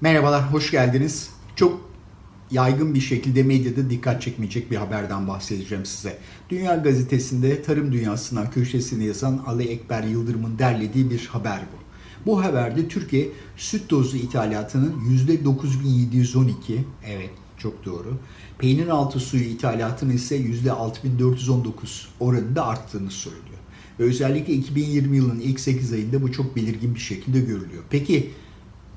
Merhabalar, hoş geldiniz. Çok yaygın bir şekilde medyada dikkat çekmeyecek bir haberden bahsedeceğim size. Dünya Gazetesi'nde tarım dünyasından köşesini yazan Ali Ekber Yıldırım'ın derlediği bir haber bu. Bu haberde Türkiye süt tozu ithalatının %9712, evet çok doğru, peynir altı suyu ithalatının ise %6419 oranında arttığını söylüyor. Ve özellikle 2020 yılının ilk 8 ayında bu çok belirgin bir şekilde görülüyor. Peki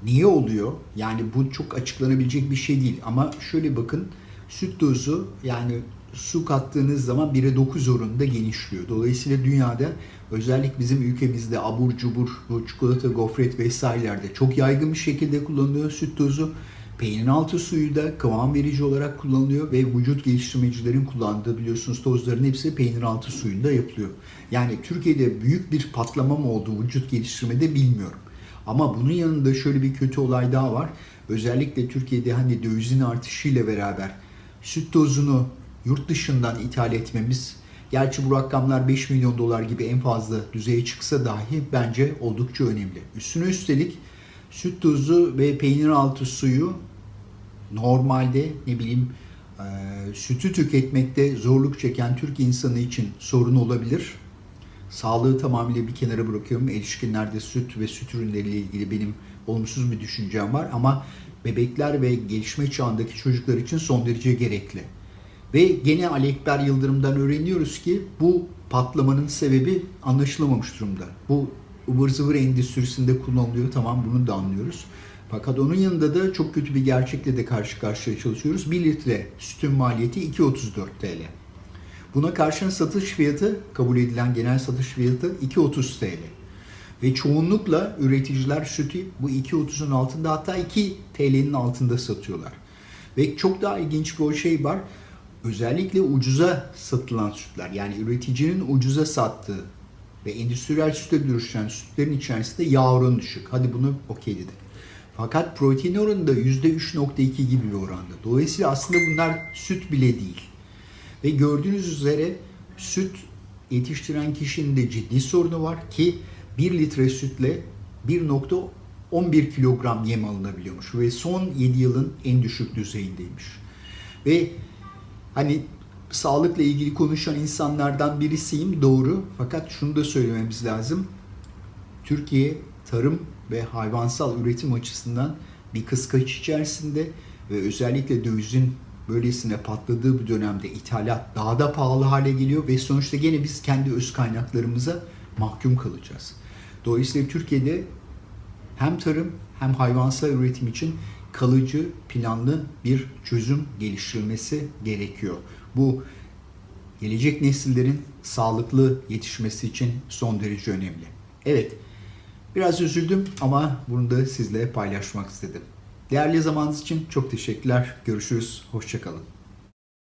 Niye oluyor? Yani bu çok açıklanabilecek bir şey değil. Ama şöyle bakın süt dozu yani su kattığınız zaman 1'e 9 oranında genişliyor. Dolayısıyla dünyada özellikle bizim ülkemizde abur cubur, bu çikolata, gofret vesairelerde çok yaygın bir şekilde kullanılıyor süt tozu. Peynir altı suyu da kıvam verici olarak kullanılıyor ve vücut geliştirmecilerin kullandığı biliyorsunuz tozların hepsi peynir altı suyunda yapılıyor. Yani Türkiye'de büyük bir patlama mı oldu vücut geliştirmede bilmiyorum. Ama bunun yanında şöyle bir kötü olay daha var. Özellikle Türkiye'de hani dövizin artışıyla beraber süt tozunu yurt dışından ithal etmemiz Gerçi bu rakamlar 5 milyon dolar gibi en fazla düzeye çıksa dahi bence oldukça önemli. Üstüne üstelik süt tozu ve peynir altı suyu normalde ne bileyim e, sütü tüketmekte zorluk çeken Türk insanı için sorun olabilir. Sağlığı tamamıyla bir kenara bırakıyorum. Erişkinlerde süt ve süt ürünleriyle ilgili benim olumsuz bir düşüncem var ama bebekler ve gelişme çağındaki çocuklar için son derece gerekli. Ve gene Ali Ekber Yıldırım'dan öğreniyoruz ki bu patlamanın sebebi anlaşılamamış durumda. Bu ıvır zıvır endüstrisinde kullanılıyor tamam bunu da anlıyoruz. Fakat onun yanında da çok kötü bir gerçekle de karşı karşıya çalışıyoruz. 1 litre sütün maliyeti 2.34 TL. Buna karşın satış fiyatı, kabul edilen genel satış fiyatı 2.30 TL. Ve çoğunlukla üreticiler sütü bu 2.30'un altında hatta 2 TL'nin altında satıyorlar. Ve çok daha ilginç bir şey var. Özellikle ucuza satılan sütler yani üreticinin ucuza sattığı ve endüstriyel süte dönüşen sütlerin içerisinde yağ oranı düşük. Hadi bunu okey dedik. Fakat protein oranı da %3.2 gibi bir oranda. Dolayısıyla aslında bunlar süt bile değil. Ve gördüğünüz üzere süt yetiştiren kişinin de ciddi sorunu var ki 1 litre sütle 1.11 kilogram yem alınabiliyormuş ve son 7 yılın en düşük düzeyindeymiş. Ve hani sağlıkla ilgili konuşan insanlardan birisiyim doğru fakat şunu da söylememiz lazım. Türkiye tarım ve hayvansal üretim açısından bir kıskaç içerisinde ve özellikle dövizin böylesine patladığı bir dönemde ithalat daha da pahalı hale geliyor ve sonuçta gene biz kendi öz kaynaklarımıza mahkum kalacağız. Dolayısıyla Türkiye'de hem tarım hem hayvansal üretim için kalıcı, planlı bir çözüm geliştirilmesi gerekiyor. Bu gelecek nesillerin sağlıklı yetişmesi için son derece önemli. Evet, biraz üzüldüm ama bunu da sizle paylaşmak istedim. Değerli zamanınız için çok teşekkürler. Görüşürüz. Hoşçakalın.